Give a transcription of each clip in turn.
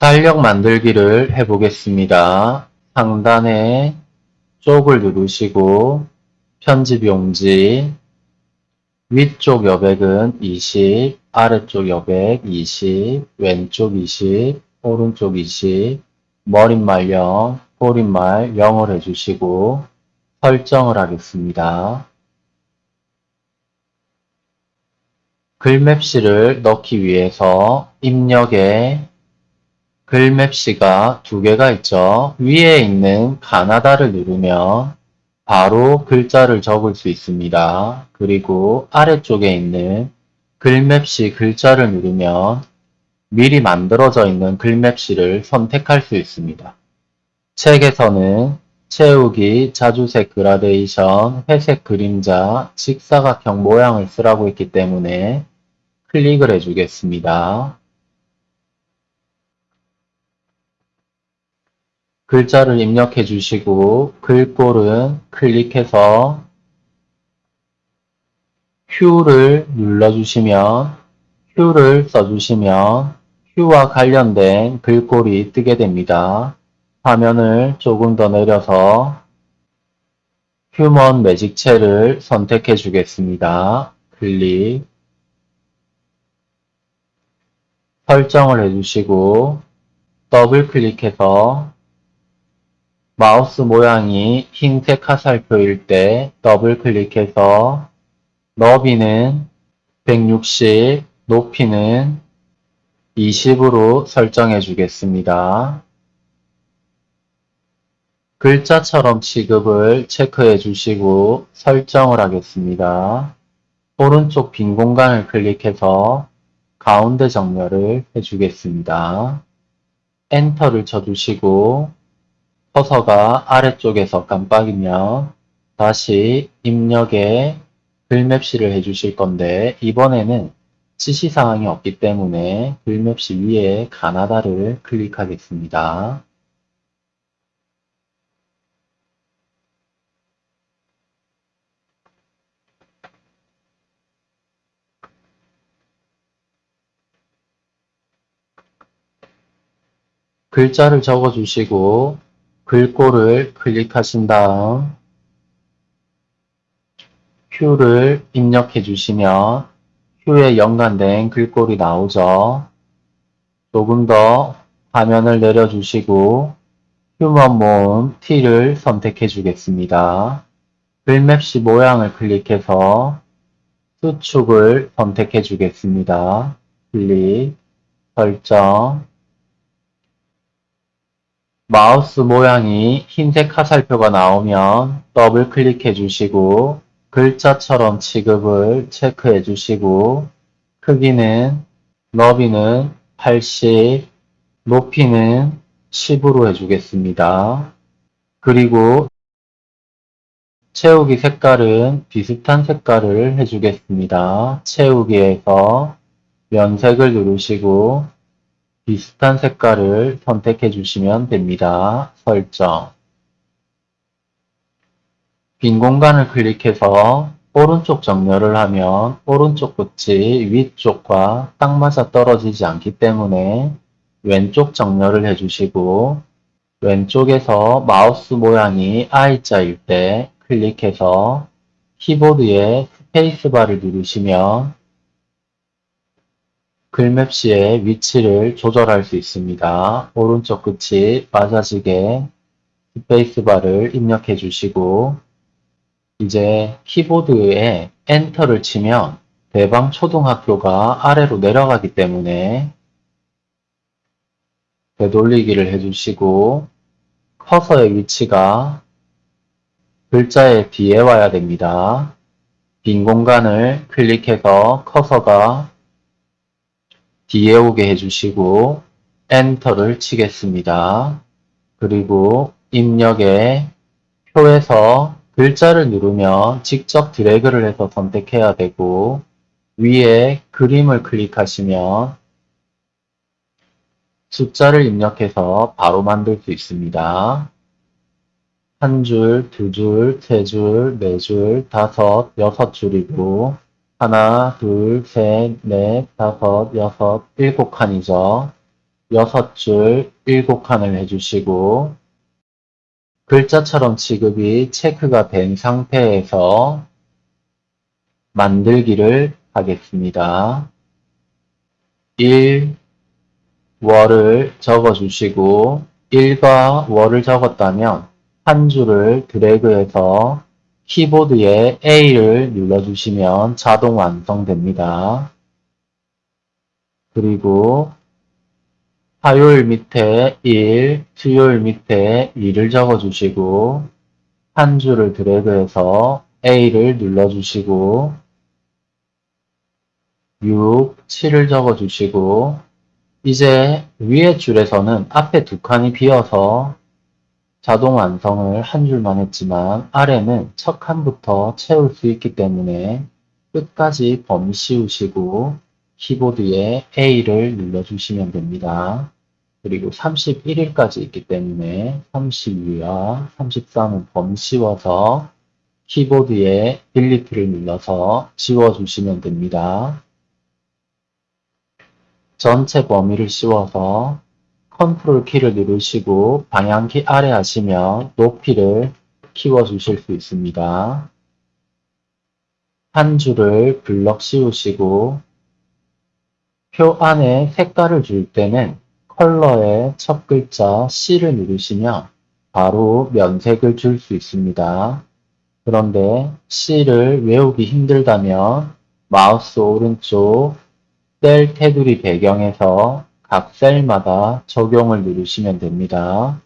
달력 만들기를 해보겠습니다. 상단에 쪽을 누르시고 편집 용지 위쪽 여백은 20, 아래쪽 여백 20, 왼쪽 20, 오른쪽 20, 머릿말 0, 꼬릿말 0을 해주시고 설정을 하겠습니다. 글맵시를 넣기 위해서 입력에 글맵시가 두 개가 있죠. 위에 있는 가나다를 누르면 바로 글자를 적을 수 있습니다. 그리고 아래쪽에 있는 글맵시 글자를 누르면 미리 만들어져 있는 글맵시를 선택할 수 있습니다. 책에서는 채우기, 자주색 그라데이션, 회색 그림자, 직사각형 모양을 쓰라고 했기 때문에 클릭을 해주겠습니다. 글자를 입력해 주시고 글꼴은 클릭해서 Q를 눌러주시면 Q를 써주시면 Q와 관련된 글꼴이 뜨게 됩니다. 화면을 조금 더 내려서 휴먼 매직체를 선택해 주겠습니다. 클릭 설정을 해주시고 더블 클릭해서 마우스 모양이 흰색 화살표일 때 더블 클릭해서 너비는 160, 높이는 20으로 설정해 주겠습니다. 글자처럼 취급을 체크해 주시고 설정을 하겠습니다. 오른쪽 빈 공간을 클릭해서 가운데 정렬을 해주겠습니다. 엔터를 쳐주시고 커서가 아래쪽에서 깜빡이면 다시 입력에 글맵시를 해주실 건데 이번에는 지시사항이 없기 때문에 글맵시 위에 가나다를 클릭하겠습니다. 글자를 적어주시고 글꼴을 클릭하신 다음 Q를 입력해 주시면 Q에 연관된 글꼴이 나오죠. 조금 더 화면을 내려주시고 휴먼 모음 T를 선택해 주겠습니다. 글맵시 모양을 클릭해서 수축을 선택해 주겠습니다. 클릭, 설정, 마우스 모양이 흰색 화살표가 나오면 더블 클릭해 주시고 글자처럼 취급을 체크해 주시고 크기는 너비는 80, 높이는 10으로 해주겠습니다. 그리고 채우기 색깔은 비슷한 색깔을 해주겠습니다. 채우기에서 면색을 누르시고 비슷한 색깔을 선택해 주시면 됩니다. 설정 빈 공간을 클릭해서 오른쪽 정렬을 하면 오른쪽 끝이 위쪽과 딱 맞아 떨어지지 않기 때문에 왼쪽 정렬을 해주시고 왼쪽에서 마우스 모양이 I자일 때 클릭해서 키보드에 스페이스바를 누르시면 글맵시의 위치를 조절할 수 있습니다. 오른쪽 끝이 맞아지게 스페이스바를 입력해 주시고 이제 키보드에 엔터를 치면 대방 초등학교가 아래로 내려가기 때문에 되돌리기를 해주시고 커서의 위치가 글자의 뒤에 와야 됩니다. 빈 공간을 클릭해서 커서가 뒤에 오게 해주시고 엔터를 치겠습니다. 그리고 입력에 표에서 글자를 누르면 직접 드래그를 해서 선택해야 되고 위에 그림을 클릭하시면 숫자를 입력해서 바로 만들 수 있습니다. 한 줄, 두 줄, 세 줄, 네 줄, 다섯, 여섯 줄이고 하나, 둘, 셋, 넷, 다섯, 여섯, 일곱 칸이죠. 여섯 줄 일곱 칸을 해주시고 글자처럼 취급이 체크가 된 상태에서 만들기를 하겠습니다. 1, 월을 적어주시고 1과 월을 적었다면 한 줄을 드래그해서 키보드에 A를 눌러주시면 자동 완성됩니다. 그리고 화요일 밑에 1, 수요일 밑에 2를 적어주시고 한 줄을 드래그해서 A를 눌러주시고 6, 7을 적어주시고 이제 위에 줄에서는 앞에 두 칸이 비어서 자동 완성을 한 줄만 했지만 아래는 첫 칸부터 채울 수 있기 때문에 끝까지 범위 씌우시고 키보드에 A를 눌러주시면 됩니다. 그리고 31일까지 있기 때문에 32와 33은 범위 씌워서 키보드에 delete를 눌러서 지워주시면 됩니다. 전체 범위를 씌워서 컨트롤 키를 누르시고 방향키 아래 하시면 높이를 키워주실 수 있습니다. 한 줄을 블럭 씌우시고 표 안에 색깔을 줄 때는 컬러의 첫 글자 C를 누르시면 바로 면색을 줄 수 있습니다. 그런데 C를 외우기 힘들다면 마우스 오른쪽 셀 테두리 배경에서 각 셀마다 적용을 누르시면 됩니다.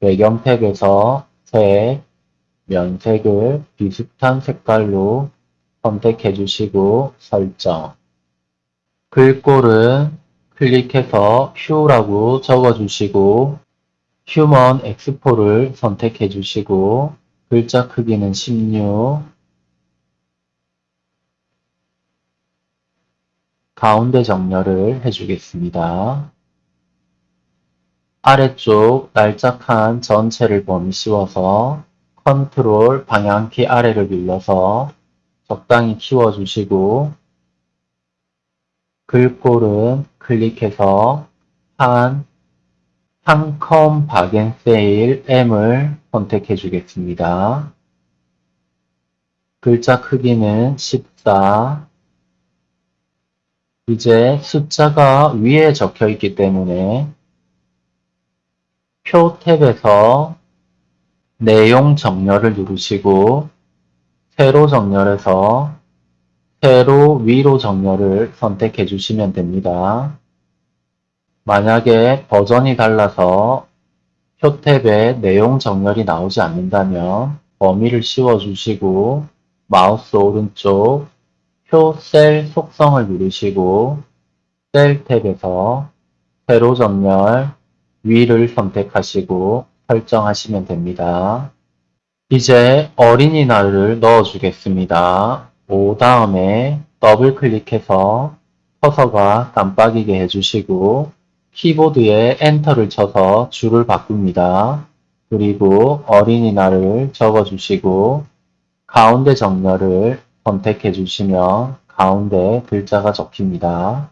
배경 탭에서 색, 면색을 비슷한 색깔로 선택해 주시고 설정 글꼴은 클릭해서 휴라고 적어주시고 휴먼 엑스포를 선택해 주시고 글자 크기는 16 가운데 정렬을 해주겠습니다. 아래쪽 납작한 전체를 범위 씌워서 컨트롤 방향키 아래를 눌러서 적당히 키워주시고 글꼴은 클릭해서 한, 한컴 박앤세일 M을 선택해 주겠습니다. 글자 크기는 14, 이제 숫자가 위에 적혀 있기 때문에 표 탭에서 내용 정렬을 누르시고 세로 정렬해서 세로 위로 정렬을 선택해 주시면 됩니다. 만약에 버전이 달라서 표 탭에 내용 정렬이 나오지 않는다면 범위를 씌워 주시고 마우스 오른쪽 표 셀 속성을 누르시고 셀 탭에서 세로 정렬 위를 선택하시고 설정하시면 됩니다. 이제 어린이날을 넣어주겠습니다. 오 다음에 더블 클릭해서 커서가 깜빡이게 해주시고 키보드에 엔터를 쳐서 줄을 바꿉니다. 그리고 어린이날을 적어주시고 가운데 정렬을 선택해 주시면 가운데 글자가 적힙니다.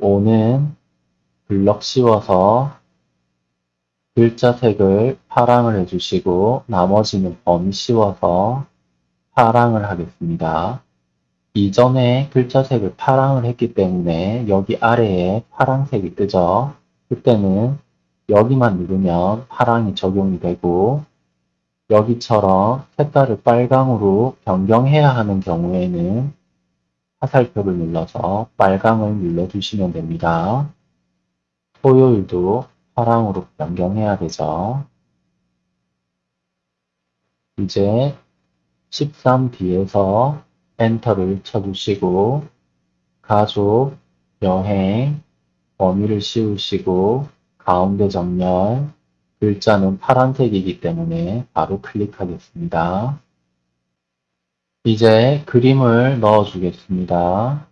5는 블럭 씌워서 글자 색을 파랑을 해주시고 나머지는 범위 씌워서 파랑을 하겠습니다. 이전에 글자 색을 파랑을 했기 때문에 여기 아래에 파랑색이 뜨죠. 그때는 여기만 누르면 파랑이 적용이 되고 여기처럼 색깔을 빨강으로 변경해야 하는 경우에는 화살표를 눌러서 빨강을 눌러주시면 됩니다. 토요일도 파랑으로 변경해야 되죠. 이제 13D에서 엔터를 쳐주시고 가족, 여행, 범위를 씌우시고 가운데 정렬, 글자는 파란색이기 때문에 바로 클릭하겠습니다. 이제 그림을 넣어주겠습니다.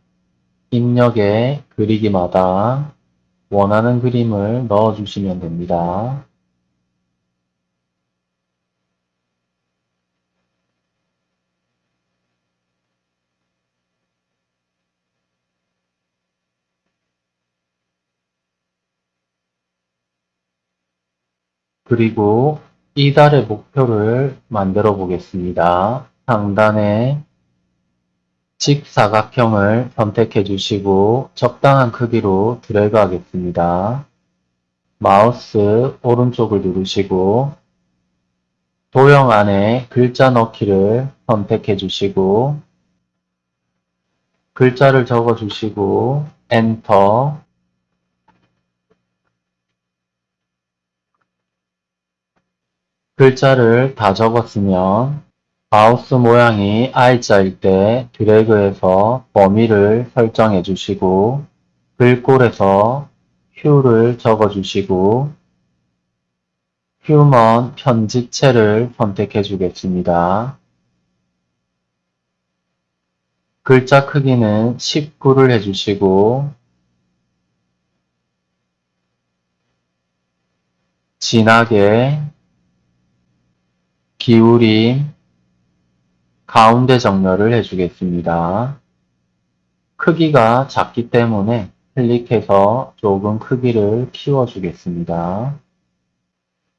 입력에 그리기마다 원하는 그림을 넣어주시면 됩니다. 그리고 이달의 목표를 만들어 보겠습니다. 상단에 직사각형을 선택해 주시고 적당한 크기로 드래그 하겠습니다. 마우스 오른쪽을 누르시고 도형 안에 글자 넣기를 선택해 주시고 글자를 적어 주시고 엔터 글자를 다 적었으면 마우스 모양이 I자일 때 드래그해서 범위를 설정해 주시고 글꼴에서 휴를 적어 주시고 휴먼 편집체를 선택해 주겠습니다. 글자 크기는 19를 해주시고 진하게 기울임 가운데 정렬을 해주겠습니다. 크기가 작기 때문에 클릭해서 조금 크기를 키워주겠습니다.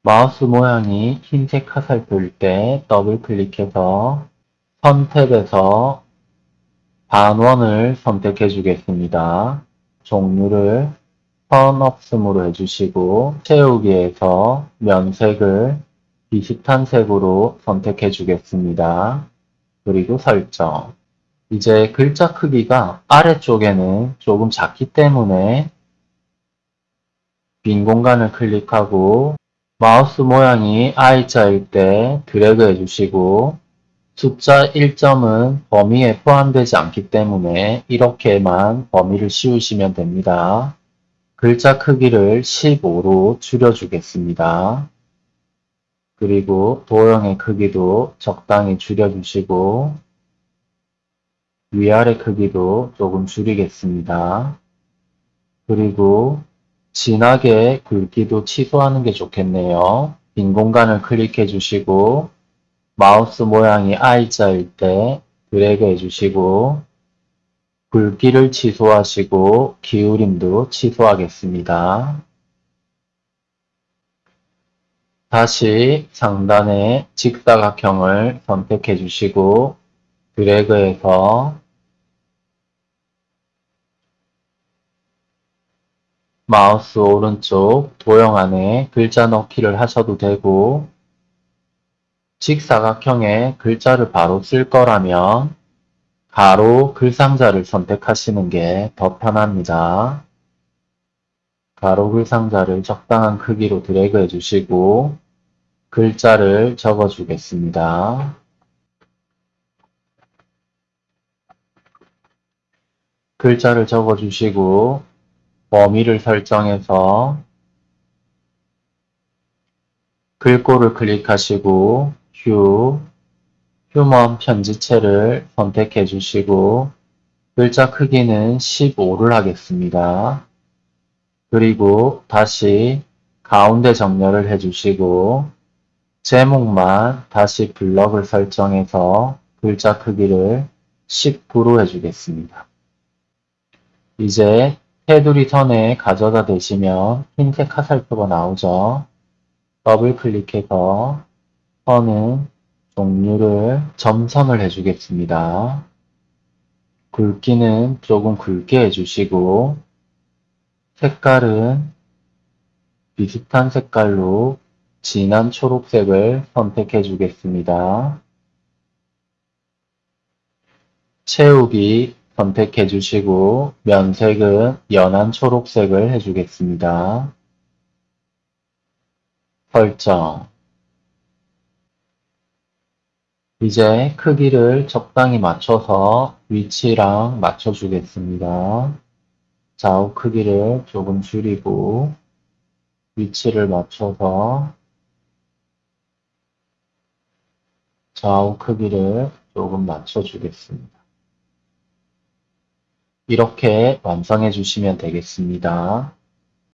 마우스 모양이 흰색 화살표일 때 더블 클릭해서 선택에서 반원을 선택해 주겠습니다. 종류를 선 없음으로 해주시고 채우기에서 면색을 비슷한 색으로 선택해 주겠습니다. 그리고 설정. 이제 글자 크기가 아래쪽에는 조금 작기 때문에 빈 공간을 클릭하고 마우스 모양이 I자일 때 드래그 해주시고 숫자 1점은 범위에 포함되지 않기 때문에 이렇게만 범위를 씌우시면 됩니다. 글자 크기를 15로 줄여주겠습니다. 그리고 도형의 크기도 적당히 줄여주시고 위아래 크기도 조금 줄이겠습니다. 그리고 진하게 굵기도 취소하는 게 좋겠네요. 빈 공간을 클릭해 주시고 마우스 모양이 I자일 때 드래그 해주시고 굵기를 취소하시고 기울임도 취소하겠습니다. 다시 상단에 직사각형을 선택해 주시고 드래그해서 마우스 오른쪽 도형 안에 글자 넣기를 하셔도 되고 직사각형에 글자를 바로 쓸 거라면 가로 글상자를 선택하시는 게 더 편합니다. 가로 글상자를 적당한 크기로 드래그 해 주시고 글자를 적어 주겠습니다. 글자를 적어 주시고 범위를 설정해서 글꼴을 클릭하시고 휴, 휴먼 편지체를 선택해 주시고 글자 크기는 15를 하겠습니다. 그리고 다시 가운데 정렬을 해주시고 제목만 다시 블럭을 설정해서 글자 크기를 19로 해주겠습니다. 이제 테두리 선에 가져다 대시면 흰색 화살표가 나오죠. 더블 클릭해서 선은 종류를 점선을 해주겠습니다. 굵기는 조금 굵게 해주시고 색깔은 비슷한 색깔로 진한 초록색을 선택해 주겠습니다. 채우기 선택해 주시고 면색은 연한 초록색을 해주겠습니다. 설정 이제 크기를 적당히 맞춰서 위치랑 맞춰주겠습니다. 좌우 크기를 조금 줄이고 위치를 맞춰서 좌우 크기를 조금 맞춰주겠습니다. 이렇게 완성해 주시면 되겠습니다.